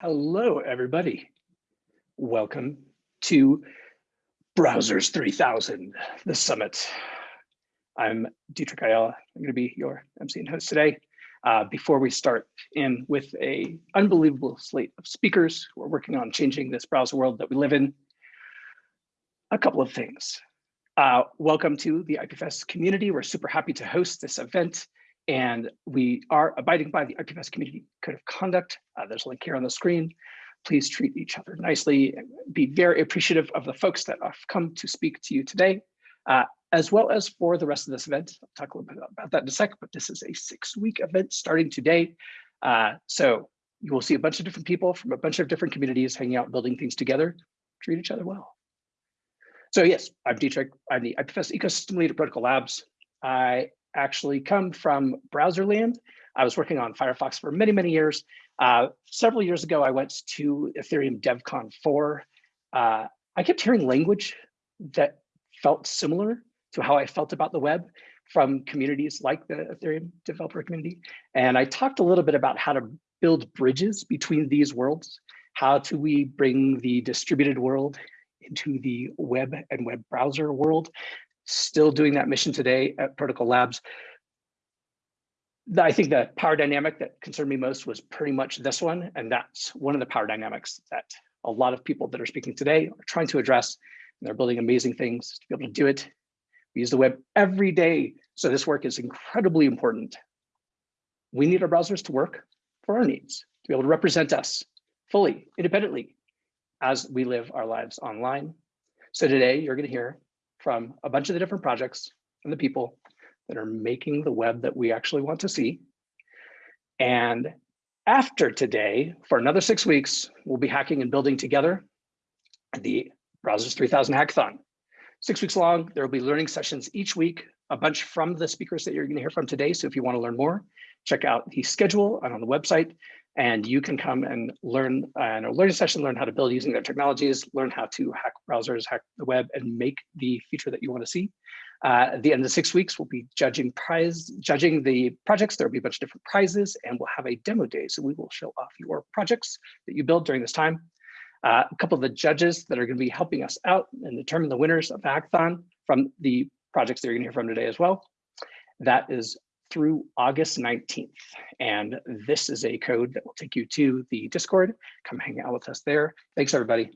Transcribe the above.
Hello, everybody. Welcome to Browsers 3000, the summit. I'm Dietrich Ayala. I'm going to be your MC and host today. Uh, before we start in with a unbelievable slate of speakers who are working on changing this browser world that we live in, a couple of things. Uh, welcome to the IPFS community. We're super happy to host this event and we are abiding by the IPFS Community Code of Conduct. Uh, there's a link here on the screen. Please treat each other nicely. Be very appreciative of the folks that have come to speak to you today, uh, as well as for the rest of this event. I'll talk a little bit about that in a sec, but this is a six-week event starting today. Uh, so you will see a bunch of different people from a bunch of different communities hanging out, building things together. Treat each other well. So yes, I'm Dietrich. I'm the IPFS ecosystem lead at Protocol Labs. I actually come from Browserland. I was working on Firefox for many, many years. Uh, several years ago, I went to Ethereum DevCon 4. Uh, I kept hearing language that felt similar to how I felt about the web from communities like the Ethereum developer community. And I talked a little bit about how to build bridges between these worlds. How do we bring the distributed world into the web and web browser world? Still doing that mission today at Protocol Labs. I think the power dynamic that concerned me most was pretty much this one. And that's one of the power dynamics that a lot of people that are speaking today are trying to address. And they're building amazing things to be able to do it. We use the web every day. So this work is incredibly important. We need our browsers to work for our needs, to be able to represent us fully, independently, as we live our lives online. So today you're gonna hear from a bunch of the different projects and the people that are making the web that we actually want to see. And after today, for another six weeks, we'll be hacking and building together the Browsers 3000 Hackathon. Six weeks long, there will be learning sessions each week, a bunch from the speakers that you're gonna hear from today. So if you wanna learn more, check out the schedule and on the website and you can come and learn in a learning session, learn how to build using their technologies, learn how to hack browsers, hack the web, and make the feature that you want to see. Uh, at the end of the six weeks, we'll be judging prize, judging the projects. There'll be a bunch of different prizes, and we'll have a demo day. So we will show off your projects that you build during this time. Uh, a couple of the judges that are going to be helping us out and determine the winners of the hackathon from the projects that you're going to hear from today as well. That is through August 19th. And this is a code that will take you to the Discord. Come hang out with us there. Thanks, everybody.